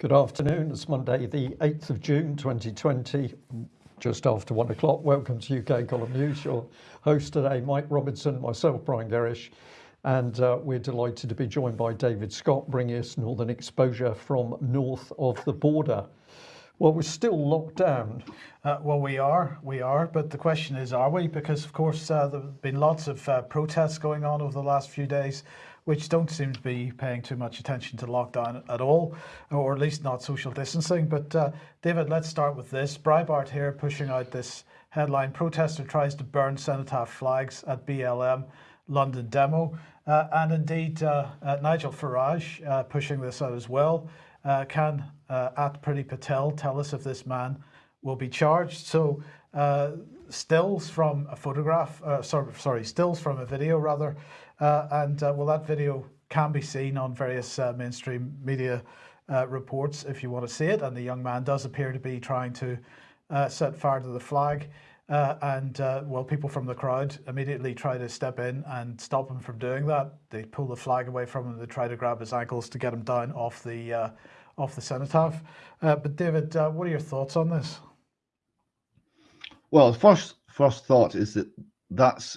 Good afternoon. It's Monday, the 8th of June 2020, just after one o'clock. Welcome to UK Column News. Your host today, Mike Robinson, myself, Brian Gerrish, and uh, we're delighted to be joined by David Scott, bringing us Northern Exposure from north of the border. Well, we're still locked down. Uh, well, we are, we are, but the question is, are we? Because, of course, uh, there have been lots of uh, protests going on over the last few days, which don't seem to be paying too much attention to lockdown at all, or at least not social distancing. But, uh, David, let's start with this. Breitbart here pushing out this headline, Protester tries to burn Cenotaph flags at BLM London demo. Uh, and indeed, uh, Nigel Farage pushing this out as well. can uh, at Priti Patel tell us if this man will be charged. So uh, stills from a photograph, uh, sorry, sorry, stills from a video rather, uh, and uh, well, that video can be seen on various uh, mainstream media reports if you want to see it. And the young man does appear to be trying to set fire to the flag. and well, people from the crowd immediately try to step in and stop him from doing that. They pull the flag away from him. They try to grab his ankles to get him down off the off the cenotaph. Uh, but David, uh, what are your thoughts on this? Well, first first thought is that that's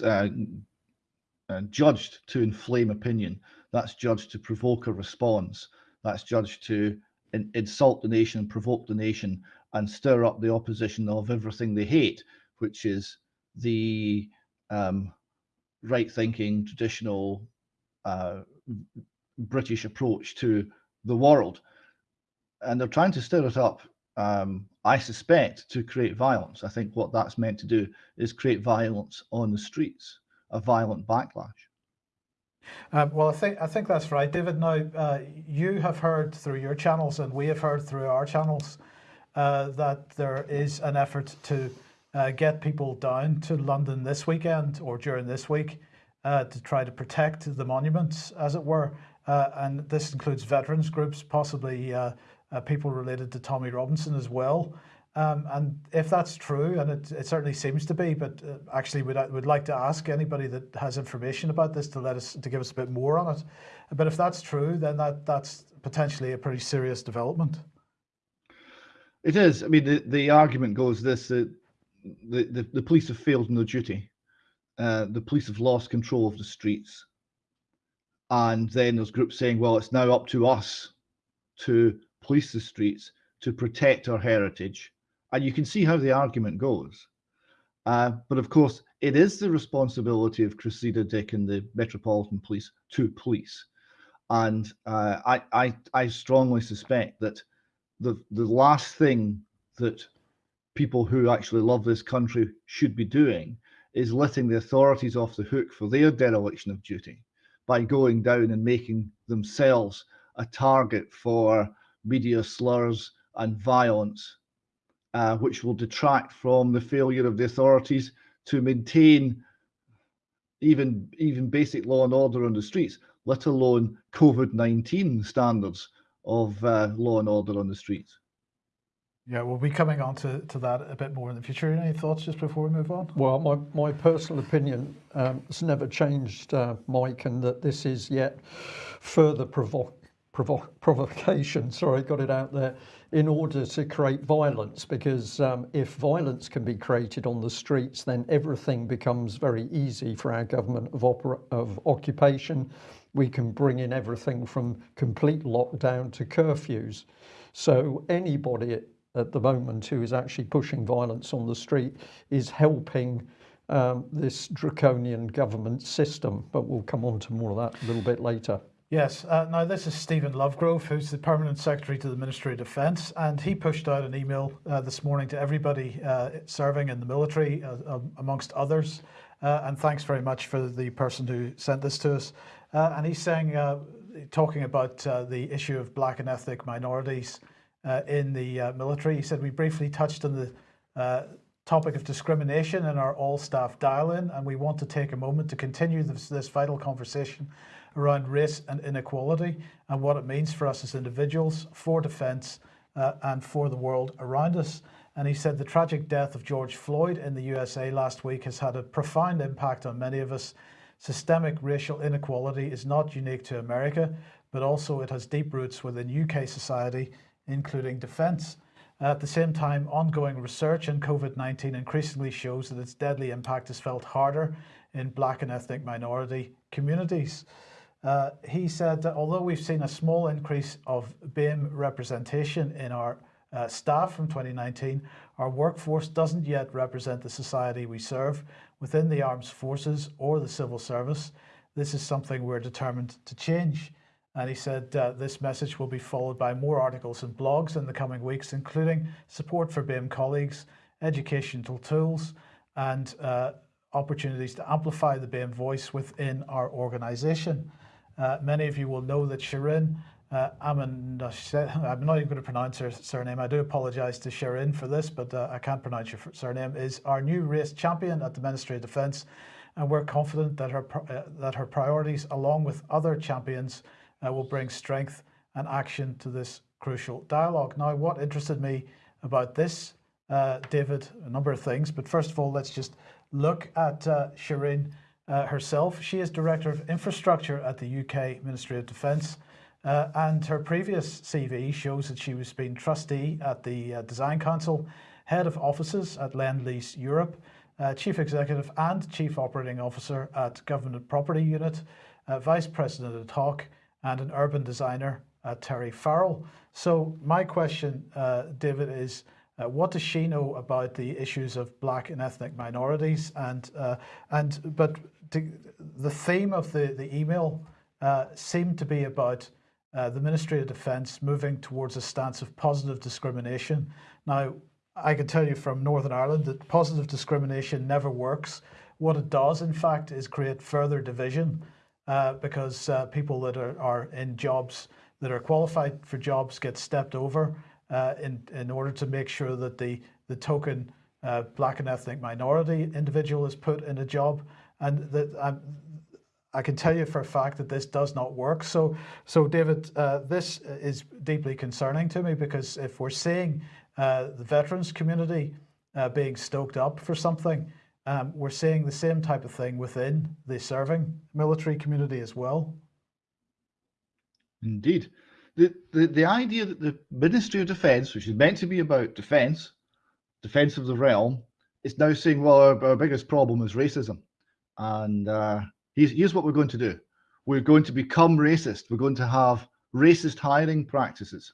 uh, judged to inflame opinion. That's judged to provoke a response. That's judged to in, insult the nation, provoke the nation, and stir up the opposition of everything they hate, which is the um, right-thinking, traditional uh, British approach to the world and they're trying to stir it up, um, I suspect, to create violence. I think what that's meant to do is create violence on the streets, a violent backlash. Um, well, I think I think that's right, David. Now, uh, you have heard through your channels, and we have heard through our channels, uh, that there is an effort to uh, get people down to London this weekend or during this week uh, to try to protect the monuments, as it were. Uh, and this includes veterans groups, possibly uh, people related to Tommy Robinson as well. Um, and if that's true, and it, it certainly seems to be, but uh, actually would would like to ask anybody that has information about this to let us to give us a bit more on it. But if that's true, then that that's potentially a pretty serious development. It is. I mean, the, the argument goes this: that the, the the police have failed in their duty. Uh, the police have lost control of the streets, and then there's groups saying, "Well, it's now up to us to police the streets, to protect our heritage. And you can see how the argument goes. Uh, but of course, it is the responsibility of Cressida Dick and the Metropolitan Police to police. And uh, I, I, I strongly suspect that the, the last thing that people who actually love this country should be doing is letting the authorities off the hook for their dereliction of duty by going down and making themselves a target for media slurs and violence, uh, which will detract from the failure of the authorities to maintain even even basic law and order on the streets, let alone COVID-19 standards of uh, law and order on the streets. Yeah, we'll be coming on to, to that a bit more in the future. Any thoughts just before we move on? Well, my, my personal opinion um, has never changed, uh, Mike, and that this is yet further provo provo provocation, sorry, got it out there, in order to create violence. Because um, if violence can be created on the streets, then everything becomes very easy for our government of, of occupation. We can bring in everything from complete lockdown to curfews. So anybody at, at the moment who is actually pushing violence on the street is helping um, this draconian government system. But we'll come on to more of that a little bit later. Yes, uh, now this is Stephen Lovegrove, who's the Permanent Secretary to the Ministry of Defence, and he pushed out an email uh, this morning to everybody uh, serving in the military, uh, um, amongst others. Uh, and thanks very much for the person who sent this to us. Uh, and he's saying, talking about the issue of black and ethnic minorities in the military, he said, we briefly touched on the topic of discrimination in our all-staff dial-in, and we want to take a moment to continue this, this vital conversation around race and inequality and what it means for us as individuals, for defence uh, and for the world around us. And he said the tragic death of George Floyd in the USA last week has had a profound impact on many of us. Systemic racial inequality is not unique to America, but also it has deep roots within UK society including defence. At the same time, ongoing research in COVID 19 increasingly shows that its deadly impact is felt harder in black and ethnic minority communities. Uh, he said that although we've seen a small increase of BAME representation in our uh, staff from 2019, our workforce doesn't yet represent the society we serve within the armed forces or the civil service. This is something we're determined to change. And he said uh, this message will be followed by more articles and blogs in the coming weeks, including support for BAME colleagues, educational tools, and uh, opportunities to amplify the BAME voice within our organisation. Uh, many of you will know that Shirin uh, I'm not even going to pronounce her surname. I do apologise to Shirin for this, but uh, I can't pronounce your surname. Is our new race champion at the Ministry of Defence, and we're confident that her uh, that her priorities, along with other champions, uh, will bring strength and action to this crucial dialogue. Now, what interested me about this, uh, David, a number of things, but first of all, let's just look at Shireen uh, herself. She is Director of Infrastructure at the UK Ministry of Defence. Uh, and her previous CV shows that she was being trustee at the uh, Design Council, head of offices at Lend Lease Europe, uh, chief executive and chief operating officer at Government Property Unit, uh, vice president at Hawk, and an urban designer at Terry Farrell. So my question, uh, David, is uh, what does she know about the issues of black and ethnic minorities? And and but to, the theme of the the email seemed to be about uh, the Ministry of Defence moving towards a stance of positive discrimination. Now, I can tell you from Northern Ireland that positive discrimination never works. What it does, in fact, is create further division uh, because uh, people that are, are in jobs that are qualified for jobs get stepped over uh, in, in order to make sure that the, the token uh, black and ethnic minority individual is put in a job. And that um, I can tell you for a fact that this does not work. So, so David, uh, this is deeply concerning to me because if we're seeing uh, the veterans community uh, being stoked up for something, um, we're seeing the same type of thing within the serving military community as well. Indeed. The, the, the idea that the Ministry of Defence, which is meant to be about defence, defence of the realm, is now saying, well, our, our biggest problem is racism. And uh, here's, here's what we're going to do. We're going to become racist. We're going to have racist hiring practices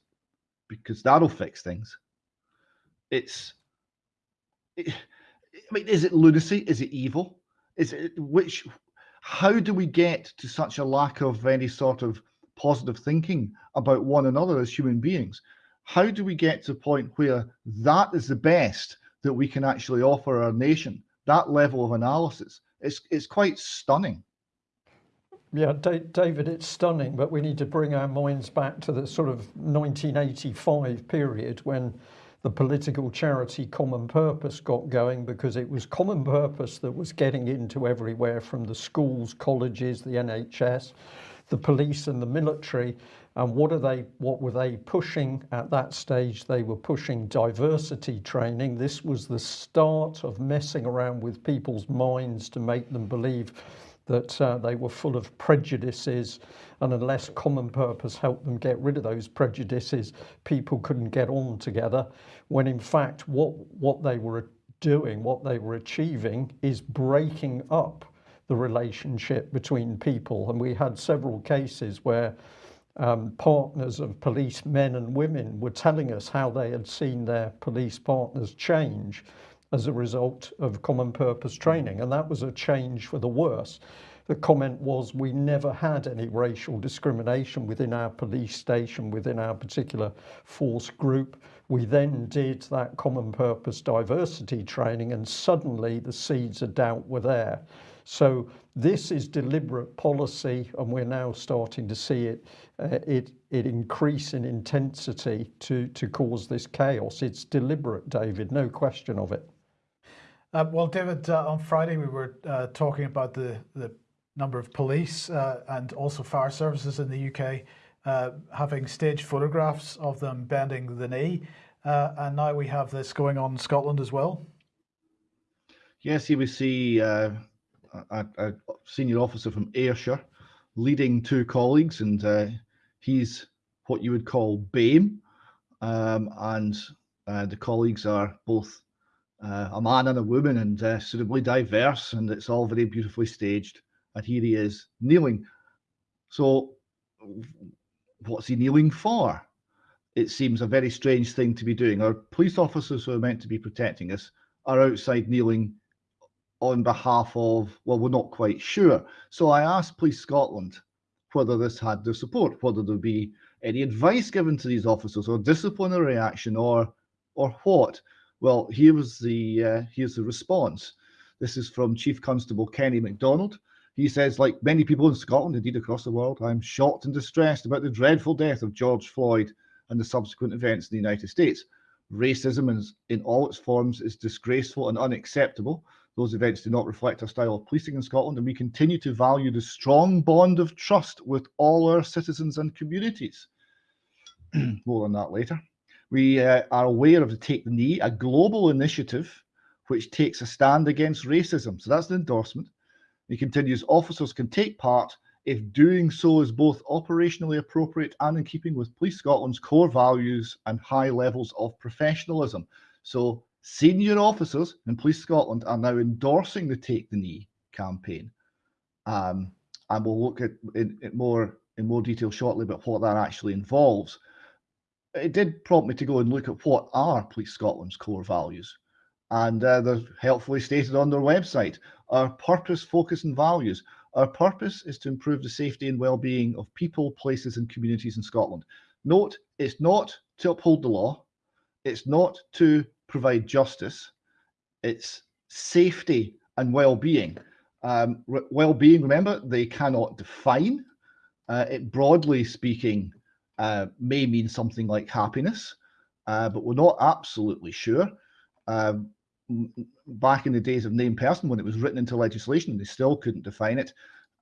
because that'll fix things. It's, it, I mean, is it lunacy? Is it evil? Is it which? How do we get to such a lack of any sort of positive thinking about one another as human beings? How do we get to a point where that is the best that we can actually offer our nation? That level of analysis, it's it's quite stunning. Yeah, David, it's stunning, but we need to bring our minds back to the sort of 1985 period when the political charity Common Purpose got going because it was Common Purpose that was getting into everywhere from the schools, colleges, the NHS, the police and the military. And what are they, what were they pushing at that stage? They were pushing diversity training. This was the start of messing around with people's minds to make them believe that uh, they were full of prejudices and unless common purpose helped them get rid of those prejudices people couldn't get on together when in fact what what they were doing what they were achieving is breaking up the relationship between people. And we had several cases where um, partners of police men and women were telling us how they had seen their police partners change as a result of common purpose training. And that was a change for the worse. The comment was we never had any racial discrimination within our police station within our particular force group. We then did that common purpose diversity training and suddenly the seeds of doubt were there so this is deliberate policy and we're now starting to see it uh, it it increase in intensity to to cause this chaos it's deliberate David no question of it uh, well, David, uh, on Friday we were uh, talking about the, the number of police uh, and also fire services in the UK uh, having staged photographs of them bending the knee. Uh, and now we have this going on in Scotland as well. Yes, here we see a, a, senior officer from Ayrshire leading two colleagues, and he's what you would call BAME, um, and uh, the colleagues are both uh, a man and a woman and uh, suitably diverse, and it's all very beautifully staged. And here he is kneeling. So, what's he kneeling for? It seems a very strange thing to be doing. Our police officers who are meant to be protecting us are outside kneeling on behalf of, well, we're not quite sure. So I asked Police Scotland whether this had their support, whether there'd be any advice given to these officers or disciplinary action or or what. Well, here was the uh, here's the response. This is from Chief Constable Kenny MacDonald. He says, like many people in Scotland, indeed across the world, I'm shocked and distressed about the dreadful death of George Floyd and the subsequent events in the United States. Racism in, in all its forms is disgraceful and unacceptable. Those events do not reflect our style of policing in Scotland, and we continue to value the strong bond of trust with all our citizens and communities. More on that later. We uh, are aware of the Take the Knee, a global initiative which takes a stand against racism. So that's the endorsement. He continues, officers can take part if doing so is both operationally appropriate and in keeping with Police Scotland's core values and high levels of professionalism. So Senior officers in Police Scotland are now endorsing the Take the Knee campaign. Um, and we'll look at it more in more detail shortly about what that actually involves. It did prompt me to go and look at what are Police Scotland's core values. And uh, they're helpfully stated on their website. Our purpose, focus, and values. Our purpose is to improve the safety and well-being of people, places, and communities in Scotland. Note, it's not to uphold the law. It's not to provide justice, it's safety and well-being. Um, well-being, remember, they cannot define. Uh, it broadly speaking uh, may mean something like happiness, uh, but we're not absolutely sure. Um, back in the days of named person, when it was written into legislation, they still couldn't define it.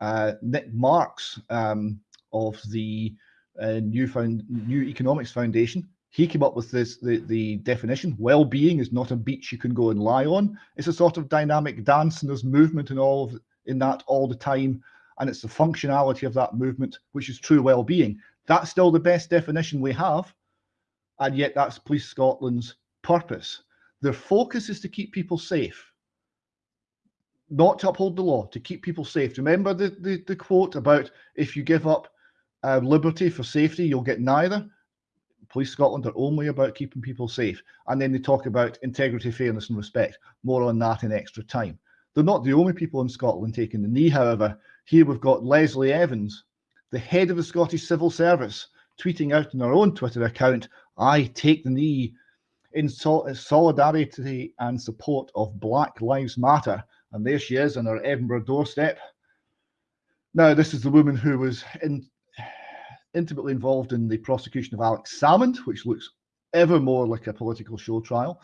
Uh, Nick Marks um, of the uh, New, Found, New Economics Foundation he came up with this the, the definition well-being is not a beach you can go and lie on. It's a sort of dynamic dance and there's movement and all of in that all the time. And it's the functionality of that movement which is true well-being. That's still the best definition we have and yet that's police scotland's purpose. Their focus is to keep people safe. Not to uphold the law to keep people safe. Remember the the, the quote about if you give up uh, liberty for safety you'll get neither Police Scotland are only about keeping people safe. And then they talk about integrity, fairness, and respect. More on that in extra time. They're not the only people in Scotland taking the knee, however. Here we've got Leslie Evans, the head of the Scottish Civil Service, tweeting out on her own Twitter account, I take the knee in sol solidarity and support of Black Lives Matter. And there she is on her Edinburgh doorstep. Now, this is the woman who was in intimately involved in the prosecution of Alex Salmond, which looks ever more like a political show trial,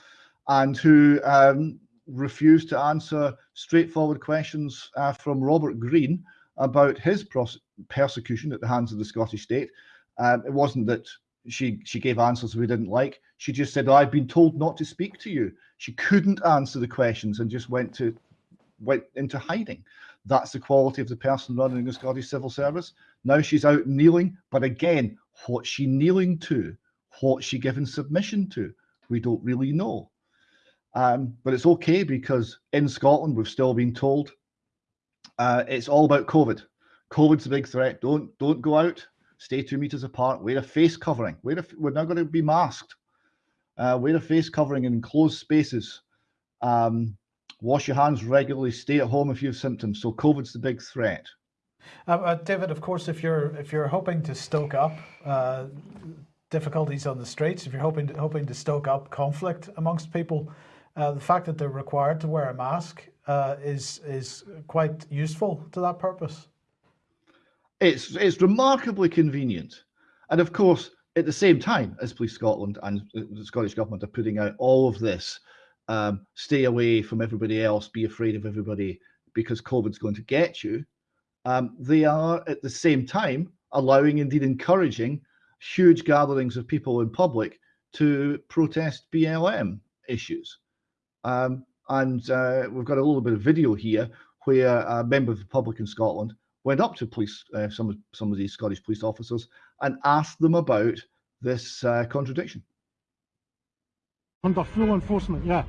and who um, refused to answer straightforward questions uh, from Robert Green about his persecution at the hands of the Scottish state. Um, it wasn't that she she gave answers we didn't like. She just said, "I've been told not to speak to you." She couldn't answer the questions and just went to went into hiding. That's the quality of the person running the Scottish Civil Service. Now she's out kneeling, but again, what's she kneeling to? What's she given submission to? We don't really know. Um, but it's okay because in Scotland, we've still been told uh, it's all about COVID. COVID's a big threat. Don't don't go out. Stay two meters apart. Wear a face covering. Wear a, we're not going to be masked. Uh, wear a face covering in enclosed spaces. Um, wash your hands regularly, stay at home if you have symptoms. So COVID's the big threat. Uh, uh, David, of course, if you're if you're hoping to stoke up uh, difficulties on the streets, if you're hoping to, hoping to stoke up conflict amongst people, uh, the fact that they're required to wear a mask uh, is is quite useful to that purpose. It's it's remarkably convenient, and of course, at the same time as Police Scotland and the Scottish Government are putting out all of this um, stay away from everybody else, be afraid of everybody because COVID's going to get you. Um, they are at the same time allowing, indeed encouraging, huge gatherings of people in public to protest BLM issues. Um, and uh, we've got a little bit of video here where a member of the public in Scotland went up to police, uh, some, of, some of these Scottish police officers and asked them about this uh, contradiction. Under full enforcement, yeah.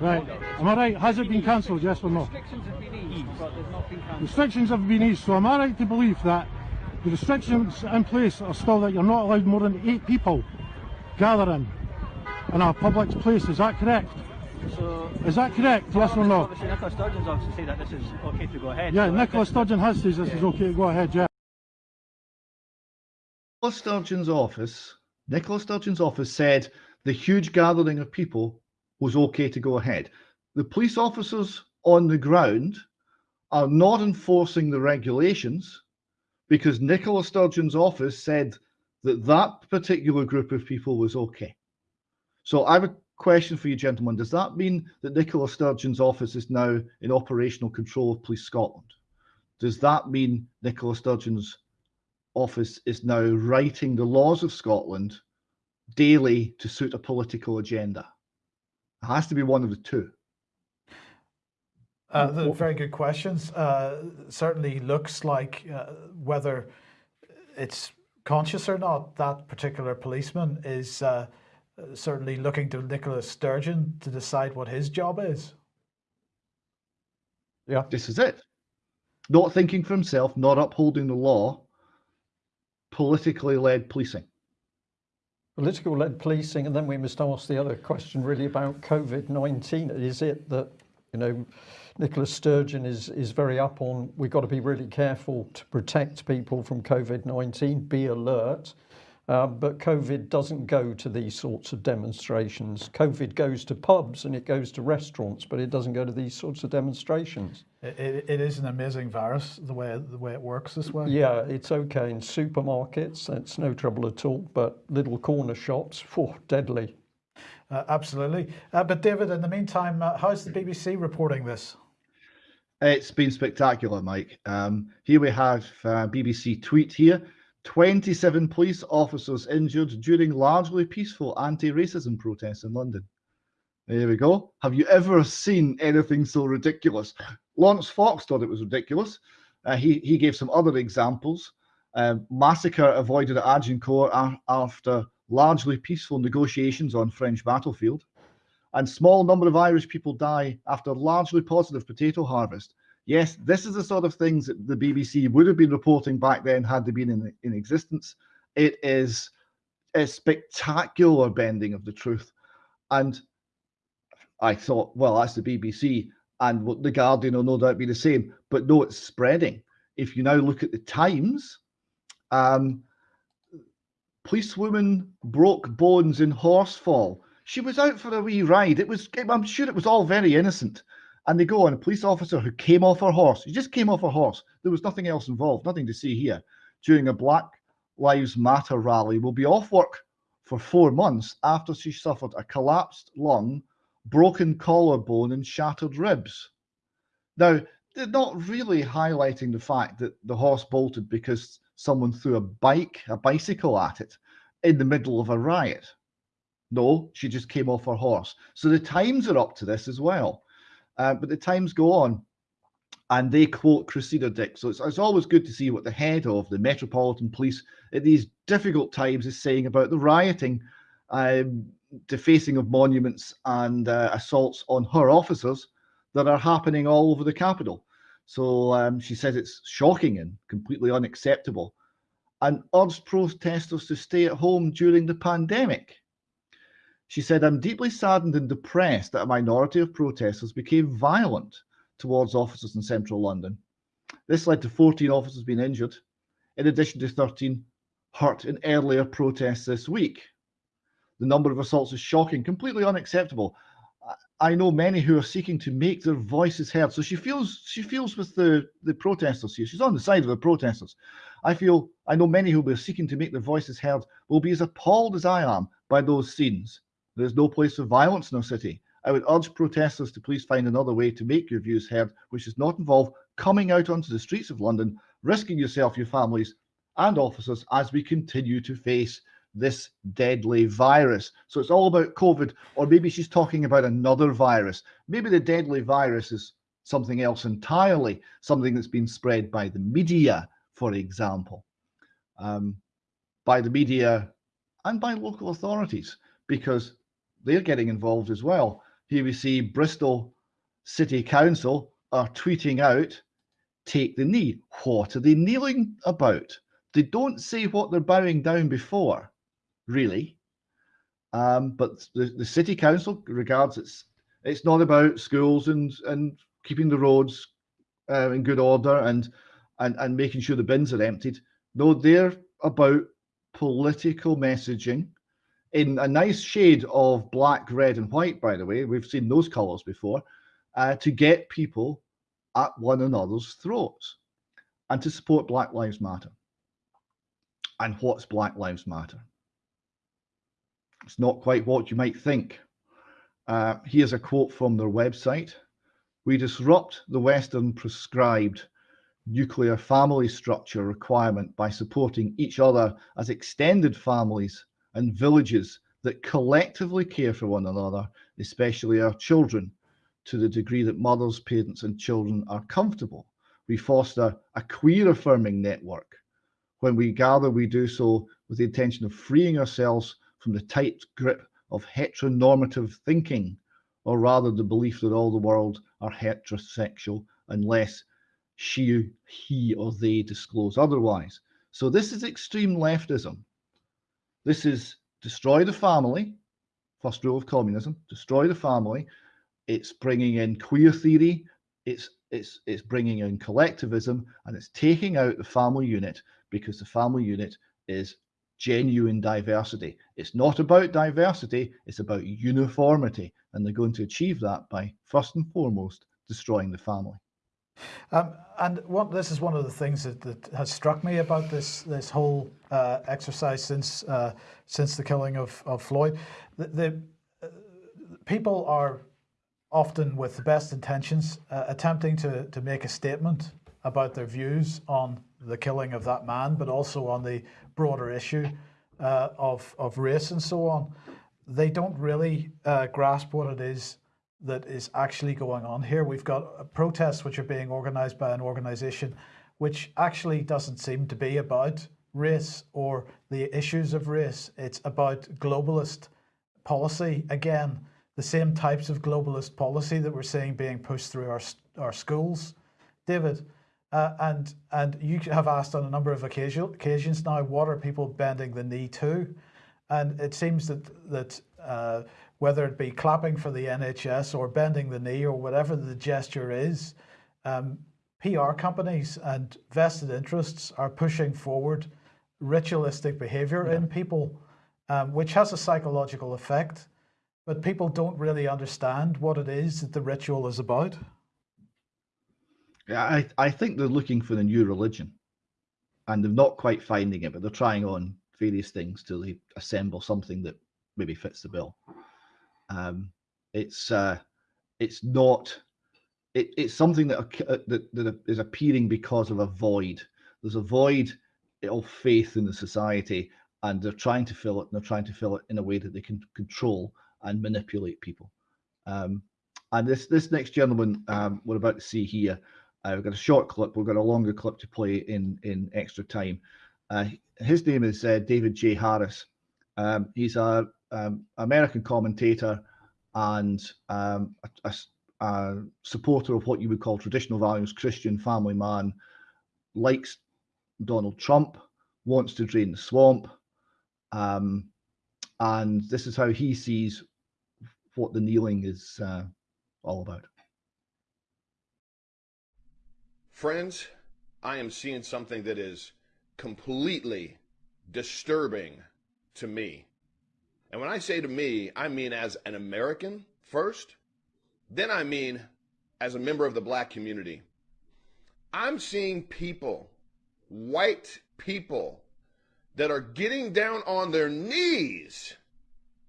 Right. Am I right? Has it been cancelled, yes or no? Restrictions have been eased, but they've not been cancelled. Restrictions have been eased, so am I right to believe that the restrictions in place are still that you're not allowed more than eight people gathering in a public place? Is that correct? So, Is that correct, yes or no? obviously Nicola Sturgeon's obviously said that this is okay to go ahead. Yeah, so Nicola Sturgeon has said this is okay to go ahead, yeah. Nicola Sturgeon's office, Nicola Sturgeon's office said the huge gathering of people was okay to go ahead. The police officers on the ground are not enforcing the regulations because Nicola Sturgeon's office said that that particular group of people was okay. So I have a question for you, gentlemen. Does that mean that Nicola Sturgeon's office is now in operational control of Police Scotland? Does that mean Nicola Sturgeon's office is now writing the laws of Scotland daily to suit a political agenda? It has to be one of the two. Uh, very good questions. Uh, certainly looks like uh, whether it's conscious or not, that particular policeman is uh, certainly looking to Nicola Sturgeon to decide what his job is. Yeah. This is it. Not thinking for himself, not upholding the law, politically led policing. political led policing and then we must ask the other question really about COVID-19 is it that you know Nicola Sturgeon is is very up on we've got to be really careful to protect people from COVID-19 be alert Uh, but COVID doesn't go to these sorts of demonstrations. COVID goes to pubs and it goes to restaurants, but it doesn't go to these sorts of demonstrations. It, it, it is an amazing virus the way the way it works this way. Yeah, it's okay in supermarkets, that's no trouble at all, but little corner shops, for deadly. Uh, absolutely. Uh, but David, in the meantime, uh, how's the BBC reporting this? It's been spectacular, Mike. Um, here we have uh, BBC tweet here. 27 police officers injured during largely peaceful anti-racism protests in London. There we go. Have you ever seen anything so ridiculous? Laurence Fox thought it was ridiculous. Uh, he, he gave some other examples. Um, massacre avoided at Agincourt after largely peaceful negotiations on French battlefield. And small number of Irish people die after largely positive potato harvest. Yes, this is the sort of things that the BBC would have been reporting back then had they been in, in existence. It is a spectacular bending of the truth. And I thought, well, that's the BBC and the Guardian will no doubt be the same. But no, it's spreading. If you now look at the Times, um, policewoman broke bones in Horsefall. She was out for a wee ride. It was, I'm sure it was all very innocent. And they go on a police officer who came off her horse. He just came off her horse. There was nothing else involved, nothing to see here. During a Black Lives Matter rally, will be off work for four months after she suffered a collapsed lung, broken collarbone, and shattered ribs. Now, they're not really highlighting the fact that the horse bolted because someone threw a bike, a bicycle at it in the middle of a riot. No, she just came off her horse. So the Times are up to this as well. Uh, but the Times go on and they quote Cressida Dick. So it's, it's always good to see what the head of the Metropolitan Police at these difficult times is saying about the rioting, um, defacing of monuments, and uh, assaults on her officers that are happening all over the capital. So um, she says it's shocking and completely unacceptable and urged protesters to stay at home during the pandemic. She said, I'm deeply saddened and depressed that a minority of protesters became violent towards officers in central London. This led to 14 officers being injured, in addition to 13 hurt in earlier protests this week. The number of assaults is shocking, completely unacceptable. I know many who are seeking to make their voices heard. So she feels she feels with the, the protesters here. She's on the side of the protesters. I feel I know many who will be seeking to make their voices heard will be as appalled as I am by those scenes. There is no place for violence in our city. I would urge protesters to please find another way to make your views heard, which does not involve coming out onto the streets of London, risking yourself, your families, and officers as we continue to face this deadly virus. So it's all about COVID, or maybe she's talking about another virus. Maybe the deadly virus is something else entirely, something that's been spread by the media, for example, um, by the media and by local authorities, because they're getting involved as well. Here we see Bristol City Council are tweeting out, take the knee. What are they kneeling about? They don't say what they're bowing down before, really. Um, but the, the city council regards it's it's not about schools and and keeping the roads uh, in good order and and and making sure the bins are emptied. No, they're about political messaging in a nice shade of black, red, and white. By the way, we've seen those colours before uh, to get people at one another's throats and to support Black Lives Matter. And what's Black Lives Matter? It's not quite what you might think. Uh, here's a quote from their website. We disrupt the Western prescribed nuclear family structure requirement by supporting each other as extended families and villages that collectively care for one another, especially our children, to the degree that mothers, parents, and children are comfortable. We foster a queer affirming network. When we gather, we do so with the intention of freeing ourselves from the tight grip of heteronormative thinking, or rather the belief that all the world are heterosexual unless she, he, or they disclose otherwise. So this is extreme leftism. This is destroy the family, first rule of communism, destroy the family. It's bringing in queer theory. It's it's it's bringing in collectivism, and it's taking out the family unit because the family unit is genuine diversity. It's not about diversity, it's about uniformity. And they're going to achieve that by first and foremost destroying the family. Um, and what, this is one of the things that, that has struck me about this this whole uh, exercise since uh, since the killing of, of Floyd. The, the uh, people are often with the best intentions uh, attempting to, to make a statement about their views on the killing of that man, but also on the broader issue uh, of, of race and so on. They don't really uh, grasp what it is that is actually going on here. We've got protests which are being organized by an organization which actually doesn't seem to be about race or the issues of race. It's about globalist policy. Again, the same types of globalist policy that we're seeing being pushed through our, our schools. David, uh, and and you have asked on a number of occasion, occasions now, what are people bending the knee to? And it seems that that uh, whether it be clapping for the NHS or bending the knee or whatever the gesture is, um, PR companies and vested interests are pushing forward ritualistic behavior yeah. in people, um, which has a psychological effect, but people don't really understand what it is that the ritual is about. Yeah, I, I think they're looking for the new religion and they're not quite finding it, but they're trying on various things till they assemble something that maybe fits the bill. Um, it's uh, it's not it, it's something that, uh, that that is appearing because of a void. There's a void of faith in the society, and they're trying to fill it. And they're trying to fill it in a way that they can control and manipulate people. Um, and this this next gentleman um, we're about to see here uh, we've got a short clip. We've got a longer clip to play in in extra time. Uh, his name is uh, David J. Harris. Um, he's a um, American commentator and um, a, a, a, supporter of what you would call traditional values, Christian family man, likes Donald Trump, wants to drain the swamp, um, and this is how he sees what the kneeling is uh, all about. Friends, I am seeing something that is completely disturbing to me. And when I say to me, I mean as an American first, then I mean as a member of the black community. I'm seeing people, white people, that are getting down on their knees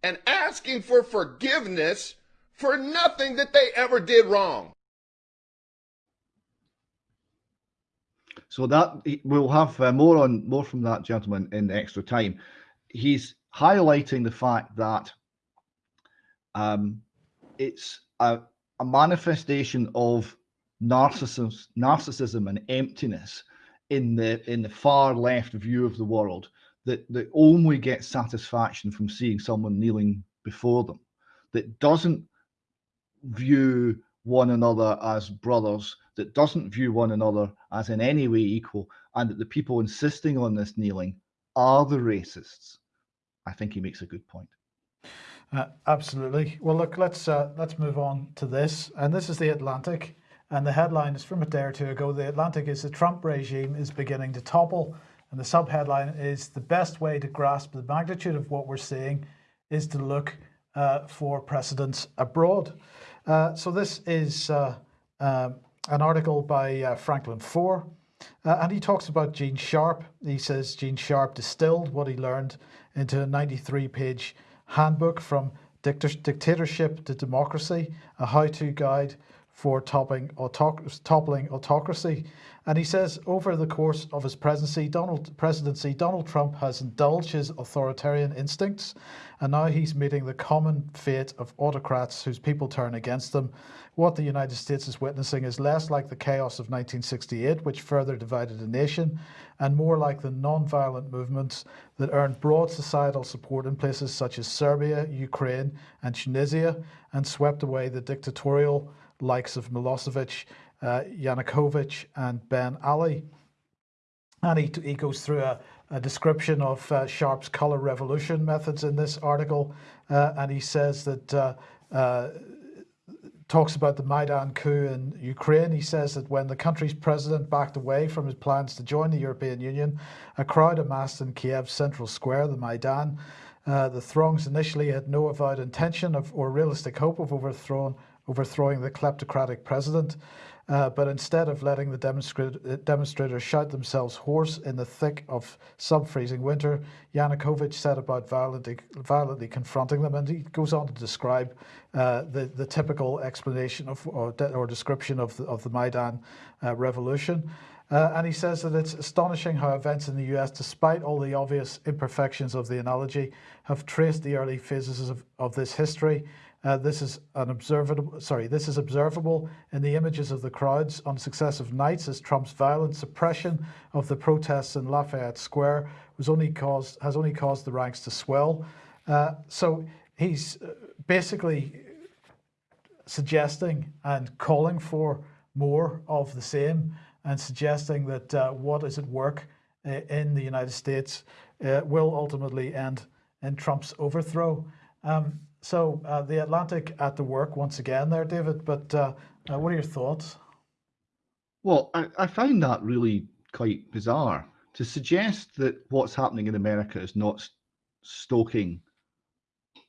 and asking for forgiveness for nothing that they ever did wrong. So that we'll have uh, more on more from that gentleman in extra time. He's highlighting the fact that um, it's a, a manifestation of narcissism, narcissism and emptiness in the in the far left view of the world that that only get satisfaction from seeing someone kneeling before them. that doesn't view one another as brothers, that doesn't view one another as in any way equal, and that the people insisting on this kneeling are the racists, I think he makes a good point. Uh, absolutely. Well, look, let's uh, let's move on to this, and this is the Atlantic, and the headline is from a day or two ago. The Atlantic is the Trump regime is beginning to topple, and the subheadline is the best way to grasp the magnitude of what we're seeing is to look uh, for precedents abroad. Uh, so this is uh, um, an article by uh, Franklin Foer, uh, and he talks about Gene Sharp. He says Gene Sharp distilled what he learned into a 93-page handbook from dictatorship to democracy, a how-to guide for topping autoc- toppling autocracy. And he says over the course of his presidency, Donald presidency, Donald Trump has indulged his authoritarian instincts, and now he's meeting the common fate of autocrats whose people turn against them. What the United States is witnessing is less like the chaos of 1968, which further divided the nation, and more like the non-violent movements that earned broad societal support in places such as Serbia, Ukraine, and Tunisia, and swept away the dictatorial likes of Milosevic, uh, Yanukovych, and Ben Ali. And he, he goes through a, a description of uh, Sharp's color revolution methods in this article, uh, and he says that uh, uh, talks about the Maidan coup in Ukraine. He says that when the country's president backed away from his plans to join the European Union, a crowd amassed in Kiev's central square, the Maidan. Uh, the throngs initially had no avowed intention of or realistic hope of overthrowing overthrowing the kleptocratic president. Uh, but instead of letting the demonstrat- demonstrators shout themselves hoarse in the thick of sub-freezing winter, Yanukovych set about violently, violently confronting them, and he goes on to describe uh, the the typical explanation of or, de- or description of the, of the Maidan uh, revolution. Uh, and he says that it's astonishing how events in the US, despite all the obvious imperfections of the analogy, have traced the early phases of, of this history uh, this is an observable, sorry, this is observable in the images of the crowds on successive nights as Trump's violent suppression of the protests in Lafayette Square was only caused, has only caused the ranks to swell. Uh, so he's uh, basically suggesting and calling for more of the same and suggesting that uh, what is at work uh, in the United States uh, will ultimately end in Trump's overthrow. Um, so uh, the Atlantic at the work once again there, David. But uh, uh, what are your thoughts? Well, I, I find that really quite bizarre to suggest that what's happening in America is not stoking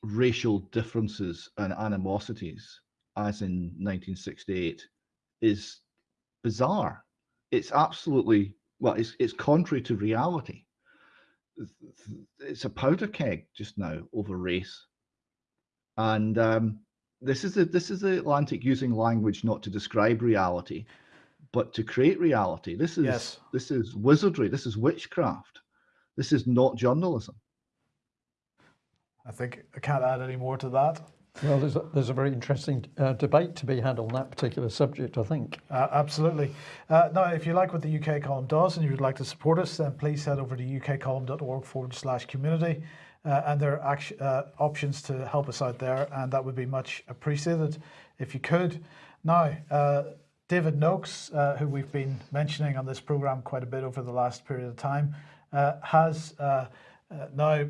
racial differences and animosities as in 1968 is bizarre. It's absolutely well, it's it's contrary to reality. It's a powder keg just now over race and um, this is the this is the Atlantic using language not to describe reality, but to create reality. This is Yes. this is wizardry. This is witchcraft. This is not journalism. I think I can't add any more to that. Well, there's a, there's a very interesting uh, debate to be had on that particular subject, I think. Uh, absolutely. Uh, now, if you like what the UK column does and you would like to support us, then please head over to ukcolumn.org forward slash community. Uh, and there are uh, options to help us out there, and that would be much appreciated if you could. Now, uh, David Noakes, uh, who we've been mentioning on this program quite a bit over the last period of time, uh, has uh, now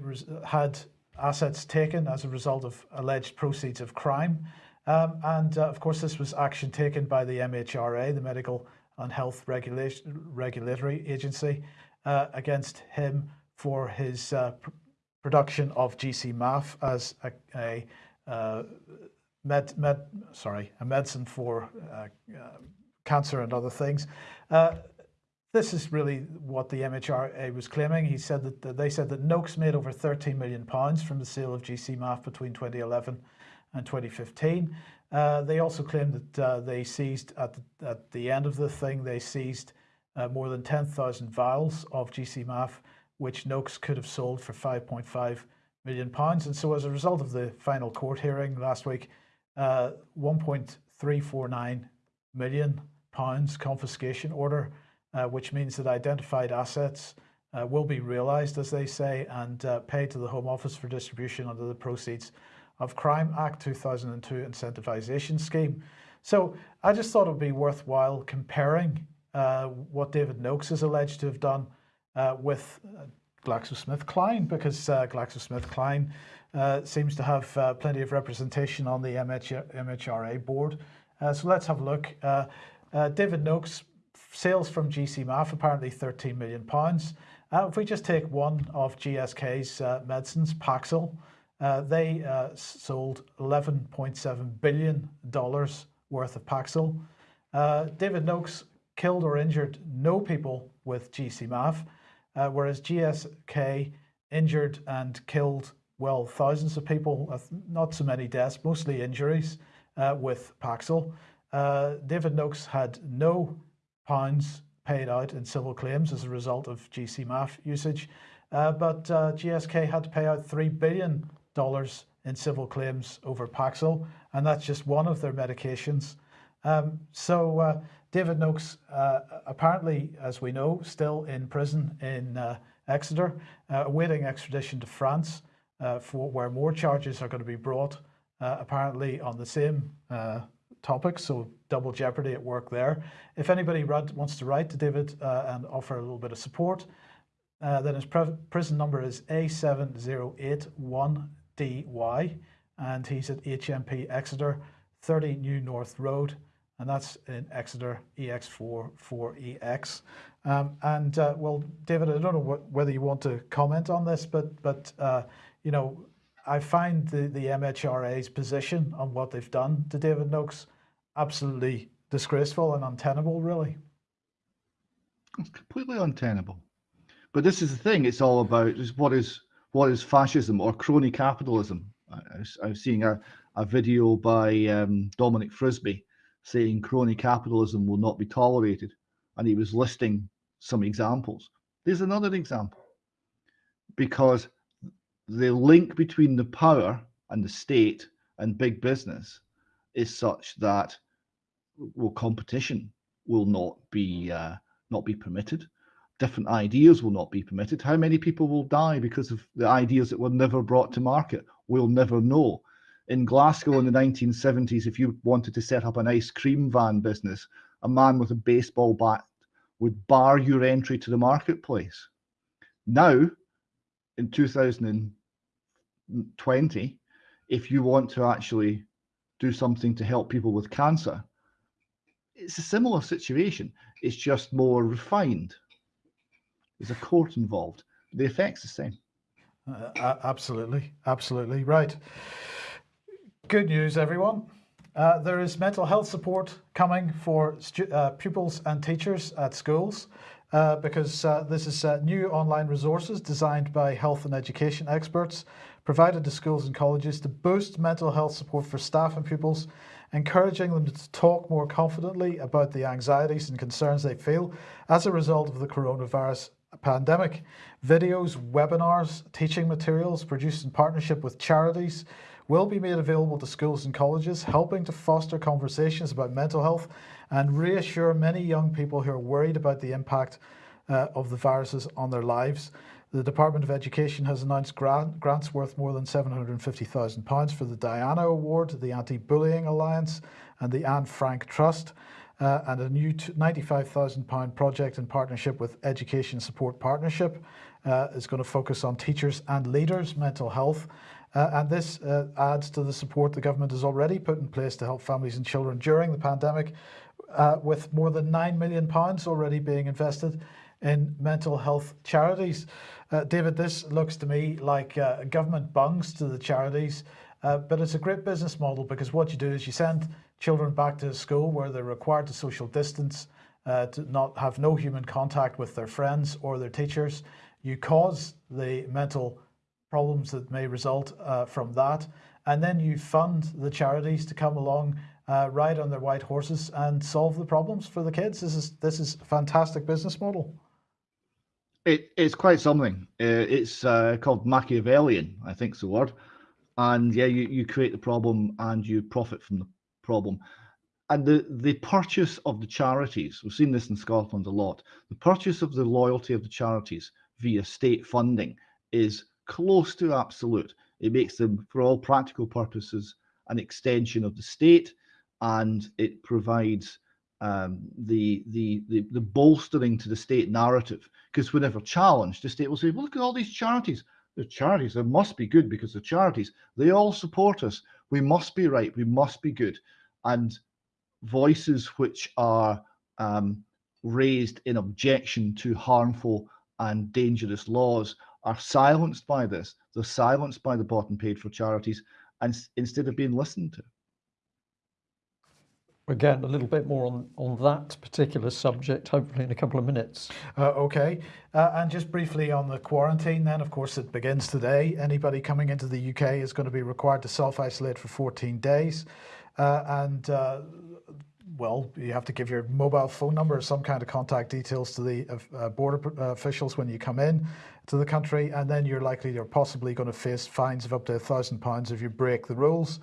had assets taken as a result of alleged proceeds of crime. Um, and of course, this was action taken by the MHRA, the Medical and Health Regulation, Regulatory Agency, against him for his uh, production of GC-MAF as a, a uh, med, med, sorry, a medicine for uh, uh, cancer and other things. Uh, this is really what the MHRA was claiming. He said that they said that Noakes made over 13 million pounds from the sale of GC-MAF between 2011 and 2015. Uh, they also claimed that uh, they seized at the, at the end of the thing they seized more than 10,000 vials of GC-MAF, which Noakes could have sold for 5.5 million pounds. And so, as a result of the final court hearing last week, uh, 1.349 million pounds confiscation order, uh, which means that identified assets uh, will be realised, as they say, and uh, paid to the Home Office for distribution under the proceeds of Crime Act 2002 incentivisation scheme. So I just thought it would be worthwhile comparing uh, what David Noakes is alleged to have done uh, with uh, GlaxoSmithKline because uh, GlaxoSmithKline uh, seems to have uh, plenty of representation on the MH- MHRA board. Uh, so let's have a look. David Noakes, sales from GCMAF apparently 13 million pounds. If we just take one of GSK's medicines, Paxil, they sold 11.7 billion dollars worth of Paxil. David Noakes killed or injured no people with GCMAF, uh, whereas GSK injured and killed well thousands of people, uh, not so many deaths, mostly injuries uh, with Paxil. Uh, David Noakes had no pounds paid out in civil claims as a result of GCMAF usage, uh, but GSK had to pay out $3 billion in civil claims over Paxil, and that's just one of their medications. Um, so David Noakes, uh, apparently, as we know, still in prison in uh, Exeter, uh, awaiting extradition to France, uh, for where more charges are going to be brought, uh, apparently on the same uh, topic. So double jeopardy at work there. If anybody wants to write to David and offer a little bit of support, then his prison number is A7081DY, and he's at HMP Exeter, 30 New North Road, and that's in Exeter EX4 4EX. Um, and uh, well, David, I don't know what, whether you want to comment on this, but but uh, you know, I find the the MHRA's position on what they've done to David Noakes absolutely disgraceful and untenable, really. It's completely untenable. But this is the thing. It's all about is what is what is fascism or crony capitalism. I, I was, I was seeing a, a video by um, Dominic Frisby saying crony capitalism will not be tolerated, and he was listing some examples. There's another example because the link between the power and the state and big business is such that well competition will not be uh, not be permitted. Different ideas will not be permitted. How many people will die because of the ideas that were never brought to market? We'll never know in glasgow in the 1970s if you wanted to set up an ice cream van business a man with a baseball bat would bar your entry to the marketplace now in 2020 if you want to actually do something to help people with cancer it's a similar situation. It's just more refined. There's a court involved. The effect's the same. Uh, absolutely, absolutely right. Good news, everyone. Uh, there is mental health support coming for uh, pupils and teachers at schools uh, because uh, this is uh, new online resources designed by health and education experts provided to schools and colleges to boost mental health support for staff and pupils, encouraging them to talk more confidently about the anxieties and concerns they feel as a result of the coronavirus pandemic. Videos, webinars, teaching materials produced in partnership with charities will be made available to schools and colleges, helping to foster conversations about mental health and reassure many young people who are worried about the impact uh, of the viruses on their lives. The Department of Education has announced grant, grants worth more than £750,000 for the Diana Award, the Anti Bullying Alliance, and the Anne Frank Trust, uh, and a new £95,000 project in partnership with Education Support Partnership uh, is going to focus on teachers and leaders' mental health. Uh, and this uh, adds to the support the government has already put in place to help families and children during the pandemic, uh, with more than £9 million already being invested in mental health charities. Uh, David, this looks to me like uh, government bungs to the charities, uh, but it's a great business model because what you do is you send children back to school where they're required to social distance, to not have no human contact with their friends or their teachers. You cause the mental problems that may result uh, from that, and then you fund the charities to come along. Uh, ride on their white horses and solve the problems for the kids. This is this is a fantastic business model. It, it's quite something. Uh, it's uh, called Machiavellian, I think's the word. And yeah, you, you create the problem and you profit from the problem. And the, the purchase of the charities, we've seen this in Scotland a lot, the purchase of the loyalty of the charities via state funding is close to absolute. It makes them, for all practical purposes, an extension of the state, and it provides um, the, the the the bolstering to the state narrative. Because whenever challenged, the state will say, well, "Look at all these charities. The charities. They must be good because the charities. They all support us. We must be right. We must be good." And voices which are um, raised in objection to harmful and dangerous laws are silenced by this. They're silenced by the bought and paid for charities, and instead of being listened to. Again, a little bit more on, on that particular subject, hopefully in a couple of minutes. Uh, okay, uh, and just briefly on the quarantine, then, of course, it begins today. Anybody coming into the UK is going to be required to self isolate for 14 days. Uh, and uh, well, you have to give your mobile phone number or some kind of contact details to the uh, border uh, officials when you come in to the country, and then you're likely or possibly going to face fines of up to a thousand pounds if you break the rules.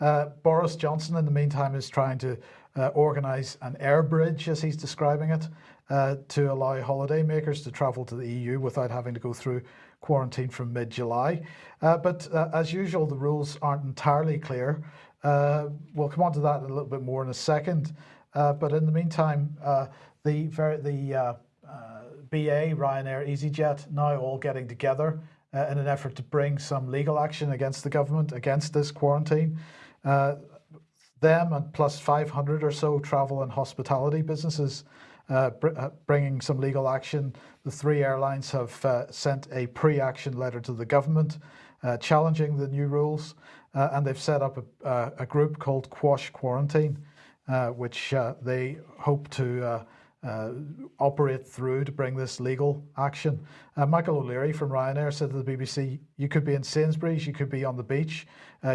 Uh, Boris Johnson, in the meantime, is trying to uh, organise an air bridge, as he's describing it, uh, to allow holidaymakers to travel to the EU without having to go through quarantine from mid-July. Uh, but as usual, the rules aren't entirely clear. Uh, we'll come on to that a little bit more in a second. Uh, but in the meantime, uh, the, the uh, uh, BA, Ryanair, EasyJet now all getting together uh, in an effort to bring some legal action against the government against this quarantine. them and plus 500 or so travel and hospitality businesses br bringing some legal action. The three airlines have sent a pre-action letter to the government challenging the new rules uh, and they've set up a, a, group called Quash Quarantine, uh, which uh, they hope to uh, uh, operate through to bring this legal action. Uh, Michael O'Leary from Ryanair said to the BBC, you could be in Sainsbury's, you could be on the beach,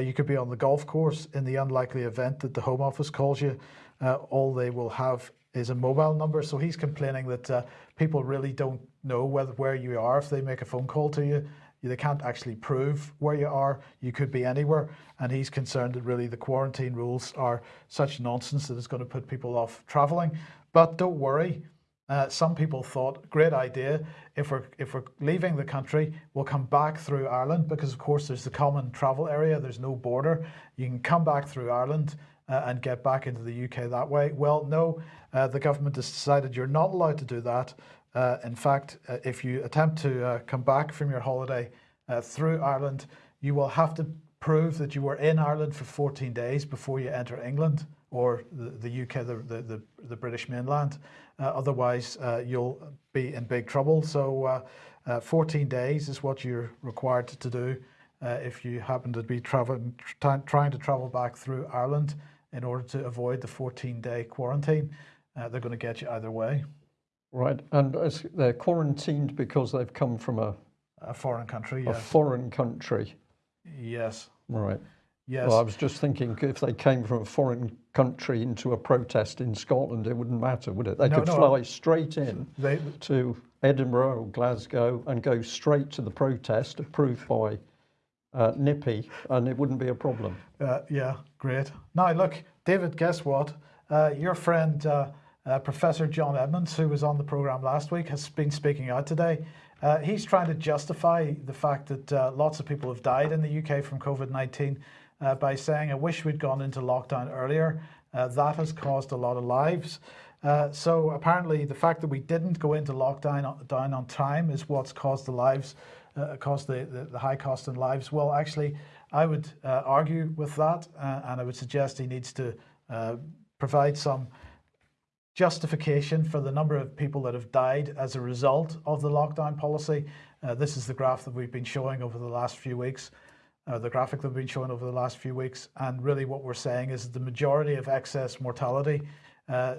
you could be on the golf course in the unlikely event that the Home Office calls you. all they will have is a mobile number. So he's complaining that people really don't know whether, where you are if they make a phone call to you they can't actually prove where you are. You could be anywhere. And he's concerned that really the quarantine rules are such nonsense that it's going to put people off traveling. But don't worry. Uh, some people thought, great idea. If we're if we're leaving the country, we'll come back through Ireland because, of course, there's the common travel area. There's no border. You can come back through Ireland uh, and get back into the UK that way. Well, no, uh, the government has decided you're not allowed to do that. Uh, in fact, uh, if you attempt to uh, come back from your holiday uh, through Ireland, you will have to prove that you were in Ireland for 14 days before you enter England or the, the UK, the, the, the, British mainland. Uh, otherwise, uh, you'll be in big trouble. So 14 days is what you're required to do if you happen to be traveling, trying to travel back through Ireland in order to avoid the 14 day quarantine. they're going to get you either way. Right, and they're quarantined because they've come from a a foreign country. A foreign country. Yes. Right. Yes. Well, I was just thinking if they came from a foreign country into a protest in Scotland, it wouldn't matter, would it? They no, could no, fly straight in they, to Edinburgh or Glasgow and go straight to the protest approved by uh, NIPI, and it wouldn't be a problem. Uh, yeah, great. Now, look, David, guess what? Uh, your friend, uh, Professor John Edmunds, who was on the programme last week, has been speaking out today. Uh, he's trying to justify the fact that uh, lots of people have died in the UK from COVID-19 uh, by saying, I wish we'd gone into lockdown earlier. Uh, that has caused a lot of lives. Uh, so apparently the fact that we didn't go into lockdown down on time is what's caused the lives, caused the, the, the, high cost in lives. Well, actually, I would argue with that and I would suggest he needs to provide some justification for the number of people that have died as a result of the lockdown policy. Uh, this is the graph that we've been showing over the last few weeks, uh, the graphic that we've been showing over the last few weeks. And really what we're saying is the majority of excess mortality uh,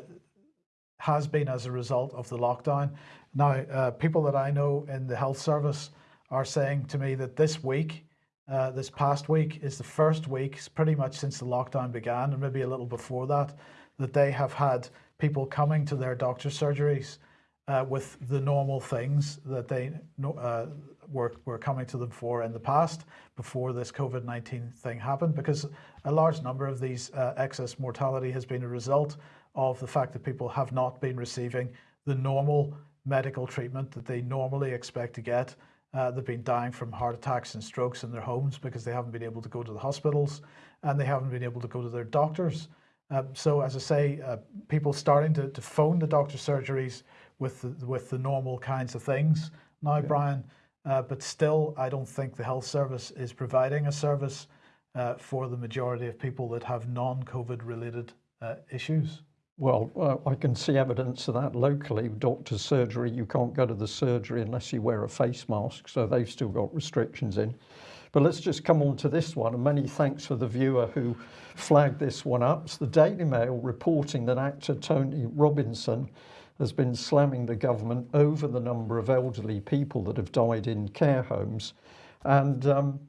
has been as a result of the lockdown. Now, uh, people that I know in the health service are saying to me that this week, uh, this past week is the first week, pretty much since the lockdown began, and maybe a little before that, that they have had people coming to their doctor's surgeries uh, with the normal things that they uh, were, were coming to them for in the past before this COVID-19 thing happened because a large number of these uh, excess mortality has been a result of the fact that people have not been receiving the normal medical treatment that they normally expect to get Uh, they've been dying from heart attacks and strokes in their homes because they haven't been able to go to the hospitals and they haven't been able to go to their doctors. Uh, so, as I say, uh, people starting to, to phone the doctor surgeries with the, with the normal kinds of things now, Brian. Uh, but still, I don't think the health service is providing a service uh, for the majority of people that have non-COVID related uh, issues. Well, uh, I can see evidence of that locally. Doctor's surgery, you can't go to the surgery unless you wear a face mask, so they've still got restrictions in. But let's just come on to this one, and many thanks for the viewer who flagged this one up. It's the Daily Mail reporting that actor Tony Robinson has been slamming the government over the number of elderly people that have died in care homes. And um,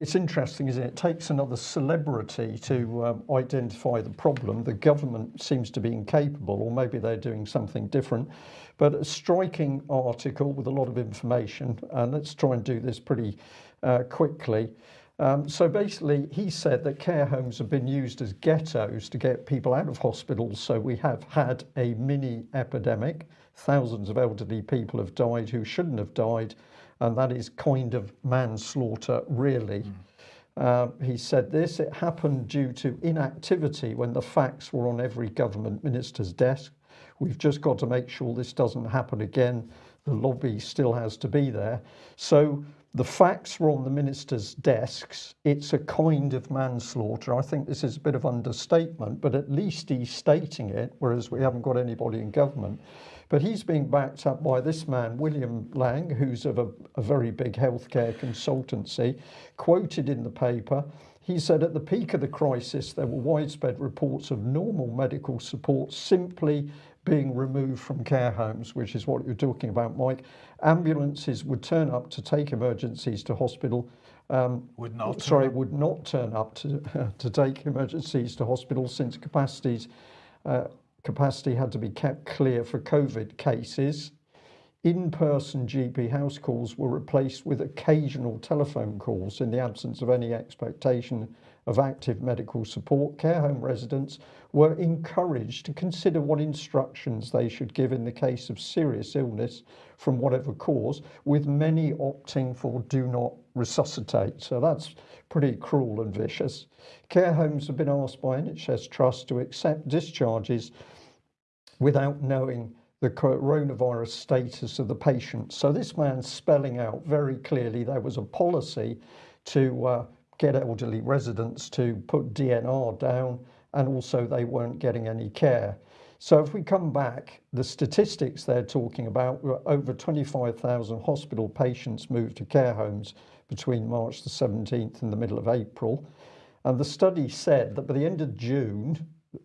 it's interesting, isn't it? It takes another celebrity to um, identify the problem. The government seems to be incapable, or maybe they're doing something different. But a striking article with a lot of information, and let's try and do this pretty uh, quickly. Um, so basically, he said that care homes have been used as ghettos to get people out of hospitals. So we have had a mini epidemic. Thousands of elderly people have died who shouldn't have died. And that is kind of manslaughter, really. Mm. he said this it happened due to inactivity when the facts were on every government minister's desk. We've just got to make sure this doesn't happen again. The lobby still has to be there. So the facts were on the minister's desks. It's a kind of manslaughter. I think this is a bit of understatement, but at least he's stating it, whereas we haven't got anybody in government. But he's being backed up by this man, William Laing who's of a, a very big healthcare consultancy, quoted in the paper. He said at the peak of the crisis, there were widespread reports of normal medical support simply being removed from care homes, which is what you're talking about, Mike. Ambulances would turn up to take emergencies to hospital. Um, would not. Sorry, would not turn up to uh, to take emergencies to hospital since capacities uh, capacity had to be kept clear for COVID cases. In-person GP house calls were replaced with occasional telephone calls in the absence of any expectation of active medical support, care home residents were encouraged to consider what instructions they should give in the case of serious illness from whatever cause, with many opting for do not resuscitate. So that's pretty cruel and vicious. Care homes have been asked by NHS Trust to accept discharges without knowing the coronavirus status of the patient. So this man's spelling out very clearly there was a policy to uh, get elderly residents to put DNR down and also they weren't getting any care. So if we come back, the statistics they're talking about were over 25,000 hospital patients moved to care homes between March the 17th and the middle of April. And the study said that by the end of June,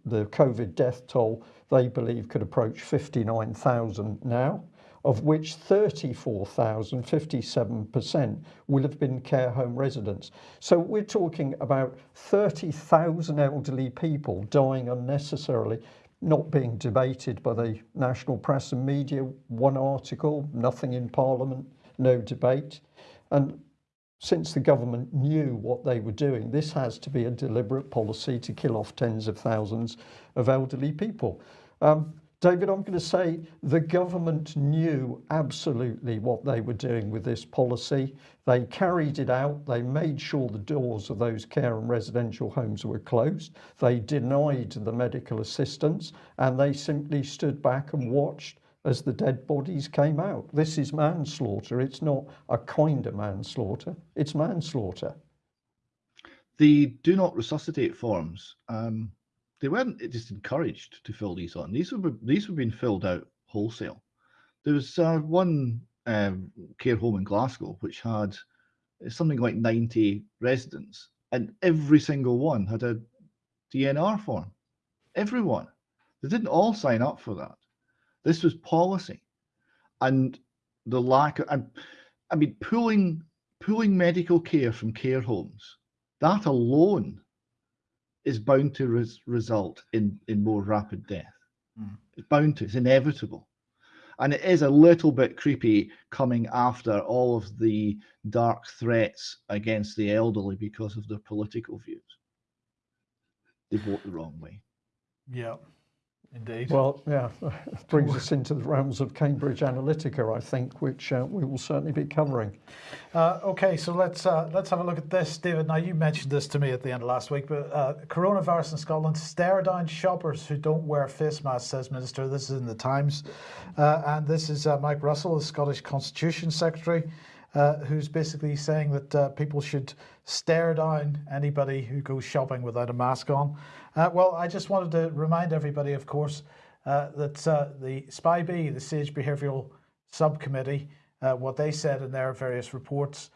the COVID death toll they believe could approach 59,000 now of which 34,000, 57%, will have been care home residents. So we're talking about 30,000 elderly people dying unnecessarily, not being debated by the national press and media. One article, nothing in Parliament, no debate. And since the government knew what they were doing, this has to be a deliberate policy to kill off tens of thousands of elderly people. Um, David, I'm going to say the government knew absolutely what they were doing with this policy. They carried it out. They made sure the doors of those care and residential homes were closed. They denied the medical assistance and they simply stood back and watched as the dead bodies came out. This is manslaughter. It's not a kind of manslaughter. It's manslaughter. The do not resuscitate forms um, they weren't just encouraged to fill these on. These were these were being filled out wholesale. There was uh, one um, care home in Glasgow which had something like 90 residents, and every single one had a DNR form. Everyone. They didn't all sign up for that. This was policy, and the lack of. I mean, pulling pulling medical care from care homes. That alone is bound to res result in in more rapid death. Mm. It's bound to. It's inevitable, and it is a little bit creepy coming after all of the dark threats against the elderly because of their political views. They vote the wrong way. Yeah. Indeed. Well, yeah, brings us into the realms of Cambridge Analytica, I think, which uh, we will certainly be covering. Uh, okay, so let's uh, let's have a look at this, David. Now you mentioned this to me at the end of last week, but uh, coronavirus in Scotland stare down shoppers who don't wear face masks, says Minister. This is in the Times, uh, and this is uh, Mike Russell, the Scottish Constitution Secretary, uh, who's basically saying that uh, people should stare down anybody who goes shopping without a mask on. Uh, well, I just wanted to remind everybody, of course, uh, that uh, the SPI-B, the Sage Behavioural Subcommittee, uh, what they said in their various reports,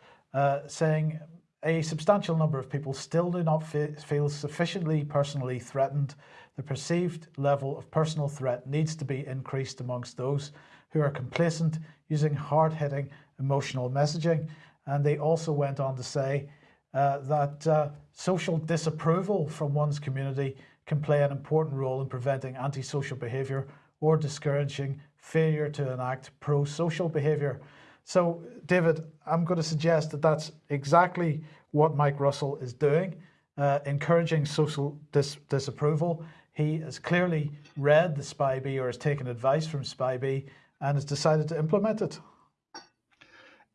saying a substantial number of people still do not feel sufficiently personally threatened. The perceived level of personal threat needs to be increased amongst those who are complacent using hard hitting emotional messaging. And they also went on to say uh, that uh, social disapproval from one's community can play an important role in preventing antisocial behaviour or discouraging failure to enact pro social behaviour. So, David, I'm going to suggest that that's exactly what Mike Russell is doing, uh, encouraging social dis- disapproval. He has clearly read the SPI-B or has taken advice from SPI-B and has decided to implement it.